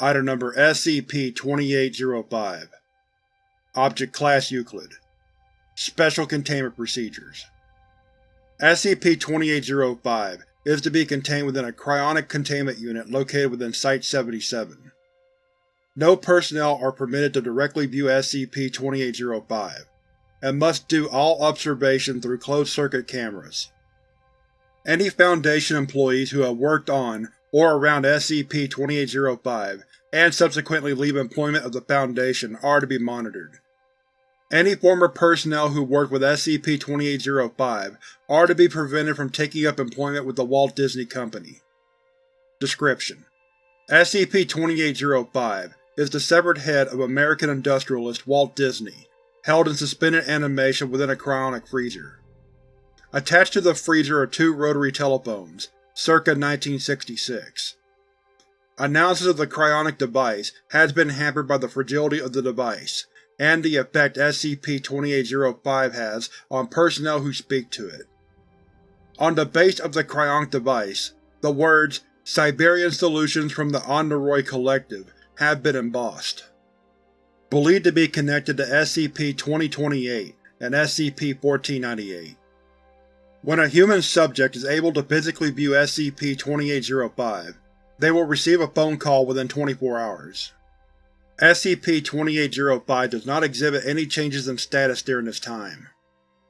Item Number SCP-2805 Object Class Euclid Special Containment Procedures SCP-2805 is to be contained within a cryonic containment unit located within Site-77. No personnel are permitted to directly view SCP-2805, and must do all observation through closed-circuit cameras. Any Foundation employees who have worked on or around SCP-2805 and subsequently leave employment of the Foundation are to be monitored. Any former personnel who worked with SCP-2805 are to be prevented from taking up employment with the Walt Disney Company. Description: SCP-2805 is the severed head of American industrialist Walt Disney, held in suspended animation within a cryonic freezer. Attached to the freezer are two rotary telephones, circa 1966. Analysis of the cryonic device has been hampered by the fragility of the device, and the effect SCP-2805 has on personnel who speak to it. On the base of the cryonic device, the words Siberian Solutions from the Onderoy Collective have been embossed. Believed to be connected to SCP-2028 and SCP-1498. When a human subject is able to physically view SCP-2805, they will receive a phone call within 24 hours. SCP-2805 does not exhibit any changes in status during this time.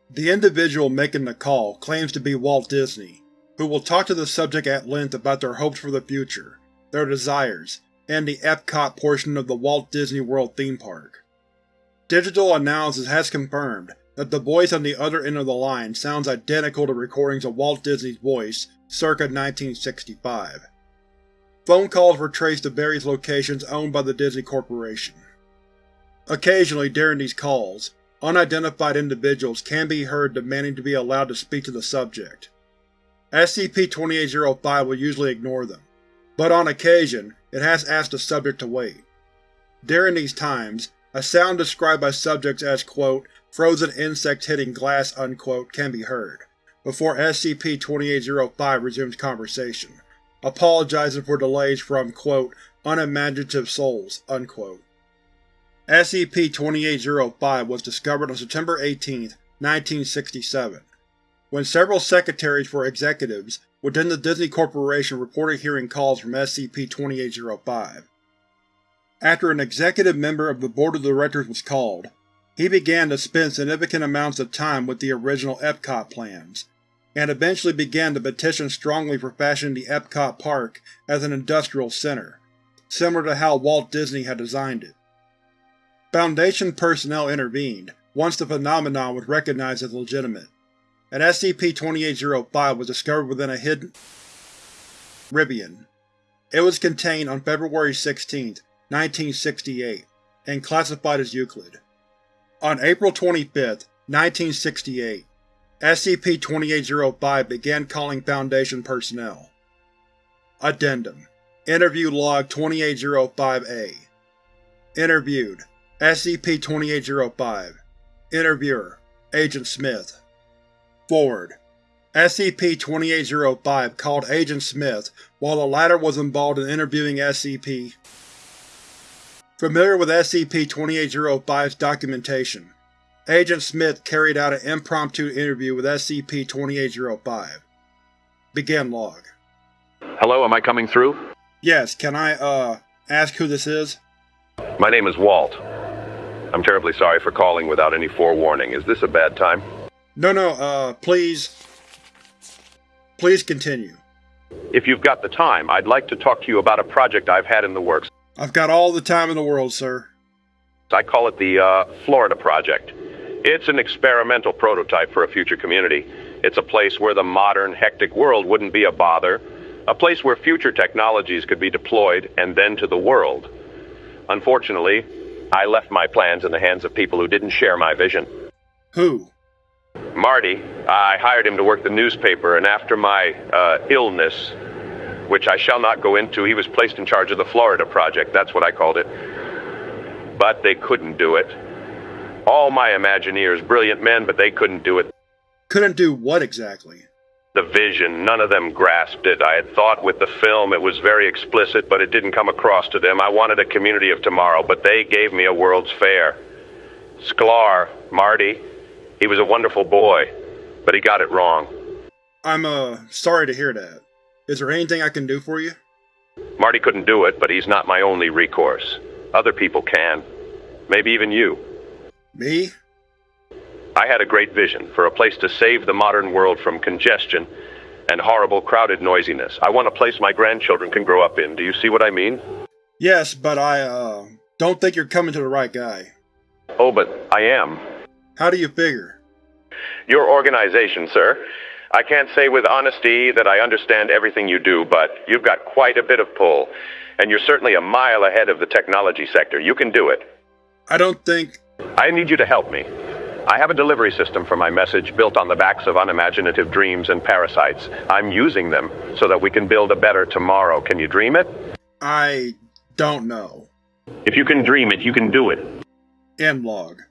The individual making the call claims to be Walt Disney, who will talk to the subject at length about their hopes for the future, their desires, and the Epcot portion of the Walt Disney World theme park. Digital analysis has confirmed that the voice on the other end of the line sounds identical to recordings of Walt Disney's voice circa 1965. Phone calls were traced to various locations owned by the Disney Corporation. Occasionally during these calls, unidentified individuals can be heard demanding to be allowed to speak to the subject. SCP-2805 will usually ignore them, but on occasion it has asked the subject to wait. During these times, a sound described by subjects as quote, frozen insects hitting glass unquote, can be heard, before SCP-2805 resumes conversation, apologizing for delays from quote, unimaginative souls. SCP-2805 was discovered on September 18, 1967, when several secretaries for executives within the Disney Corporation reported hearing calls from SCP-2805. After an executive member of the Board of Directors was called, he began to spend significant amounts of time with the original Epcot plans, and eventually began to petition strongly for fashioning the Epcot Park as an industrial center, similar to how Walt Disney had designed it. Foundation personnel intervened once the phenomenon was recognized as legitimate, and SCP-2805 was discovered within a hidden Rivian. It was contained on February 16, 1968, and classified as Euclid. On April 25, 1968, SCP-2805 began calling Foundation personnel. Addendum Interview Log 2805-A Interviewed SCP-2805 Interviewer Agent Smith Forward SCP-2805 called Agent Smith while the latter was involved in interviewing SCP. Familiar with SCP-2805's documentation, Agent Smith carried out an impromptu interview with SCP-2805. Begin log. Hello, am I coming through? Yes, can I, uh, ask who this is? My name is Walt. I'm terribly sorry for calling without any forewarning. Is this a bad time? No, no, uh, please. Please continue. If you've got the time, I'd like to talk to you about a project I've had in the works. I've got all the time in the world, sir. I call it the, uh, Florida Project. It's an experimental prototype for a future community. It's a place where the modern, hectic world wouldn't be a bother, a place where future technologies could be deployed and then to the world. Unfortunately, I left my plans in the hands of people who didn't share my vision. Who? Marty, I hired him to work the newspaper, and after my uh, illness, which I shall not go into, he was placed in charge of the Florida Project. That's what I called it. But they couldn't do it. All my Imagineers, brilliant men, but they couldn't do it. Couldn't do what exactly? The vision, none of them grasped it. I had thought with the film it was very explicit, but it didn't come across to them. I wanted a community of tomorrow, but they gave me a World's Fair. Sklar, Marty, he was a wonderful boy, but he got it wrong. I'm, uh, sorry to hear that. Is there anything I can do for you? Marty couldn't do it, but he's not my only recourse. Other people can. Maybe even you. Me? I had a great vision for a place to save the modern world from congestion and horrible crowded noisiness. I want a place my grandchildren can grow up in. Do you see what I mean? Yes, but I, uh, don't think you're coming to the right guy. Oh, but I am. How do you figure? Your organization, sir. I can't say with honesty that I understand everything you do, but you've got quite a bit of pull, and you're certainly a mile ahead of the technology sector. You can do it. I don't think… I need you to help me. I have a delivery system for my message built on the backs of unimaginative dreams and parasites. I'm using them so that we can build a better tomorrow. Can you dream it? I… don't know. If you can dream it, you can do it. End log.